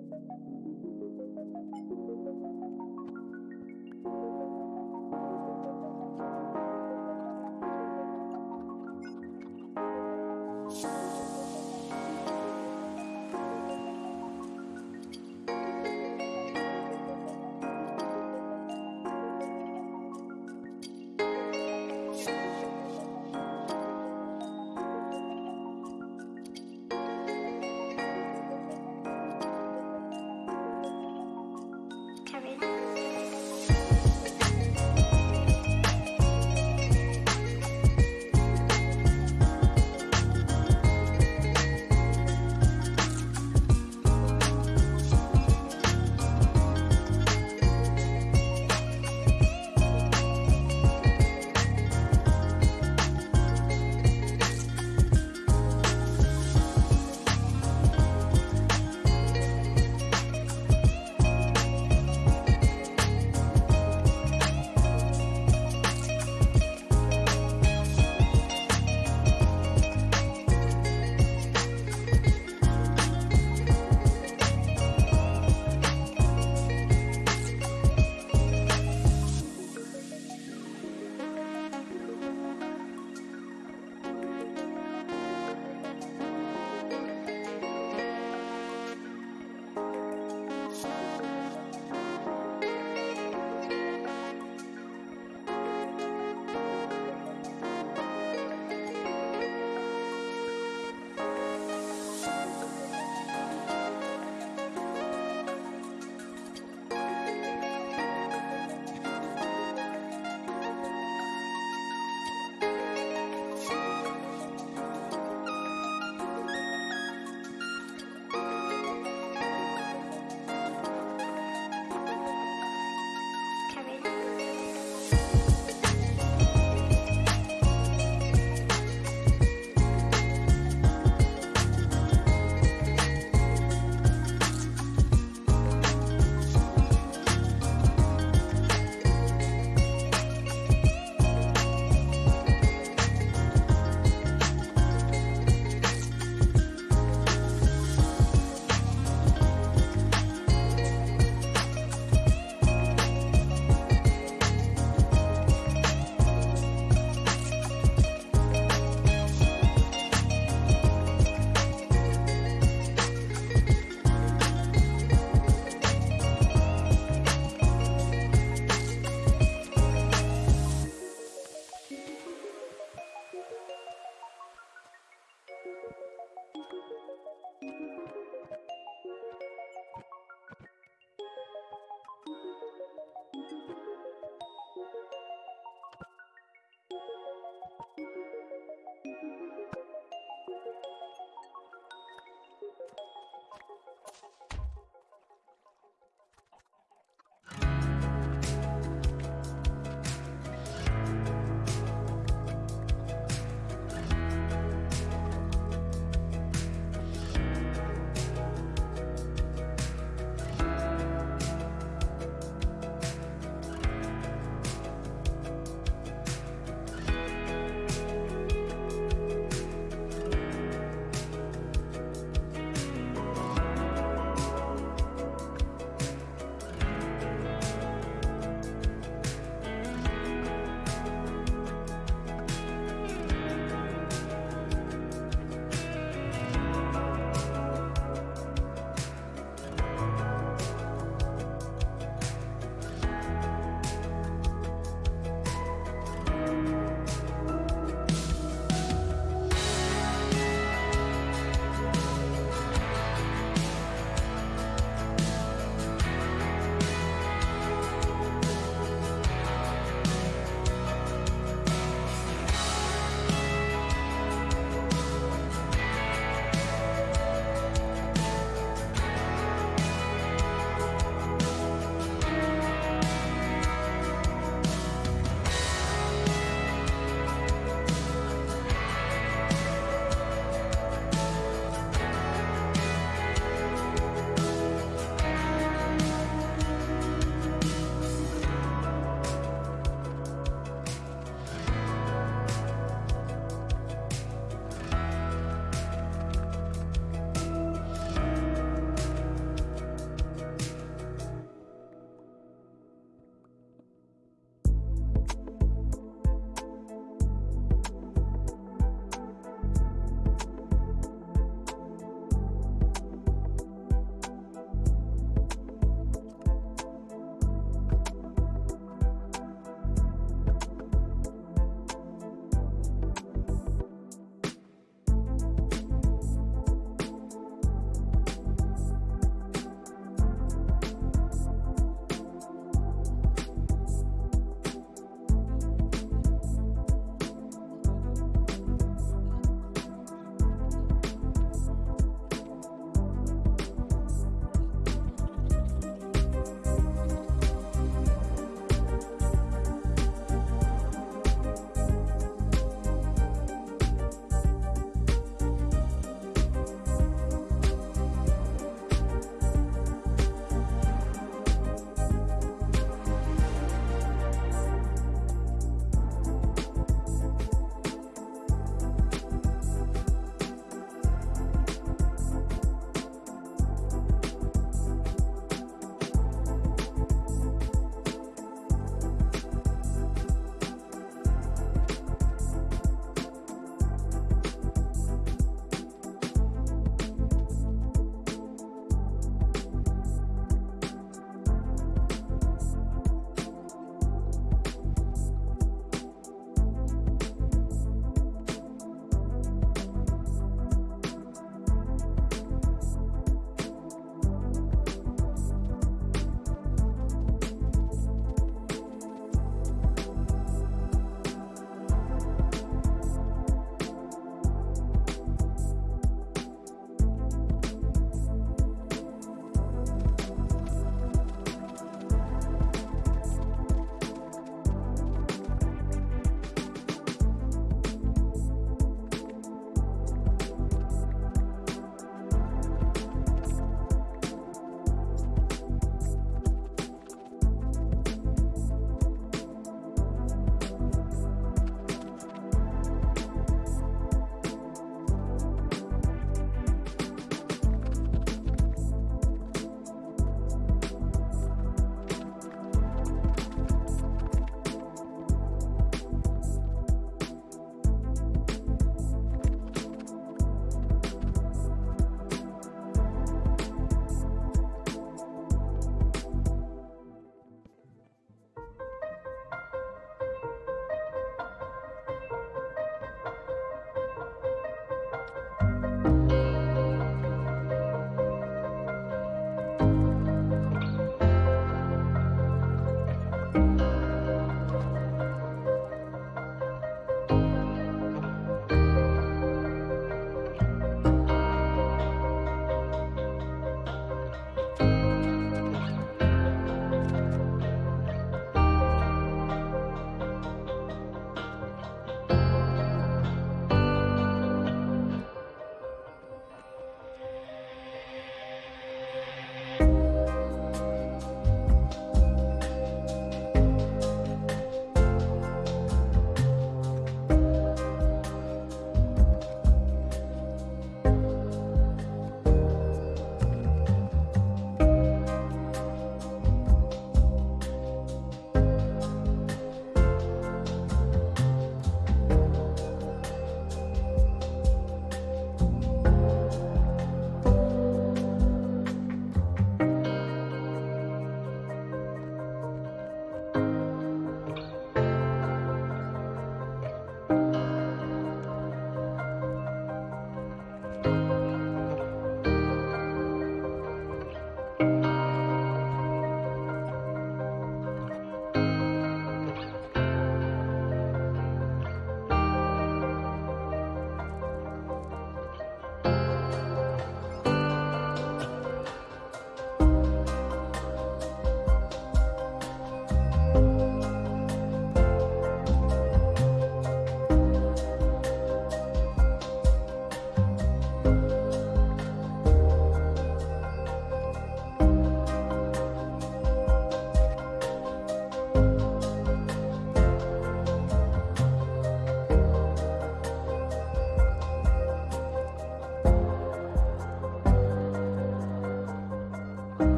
Thank you.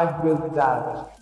às dualidades.